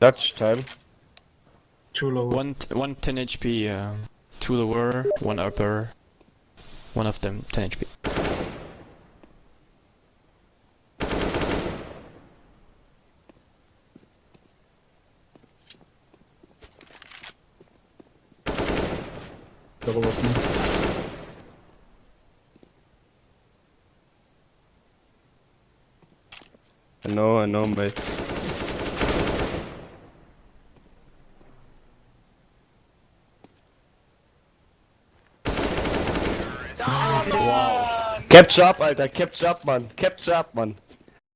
Dutch time. Too low. One, t- one 10 HP, uh, two lower, one upper. One of them 10 HP. Double was me. I know, I know, mate. Wow. Capture up, Alter, capture up, Mann. Capture up, Mann.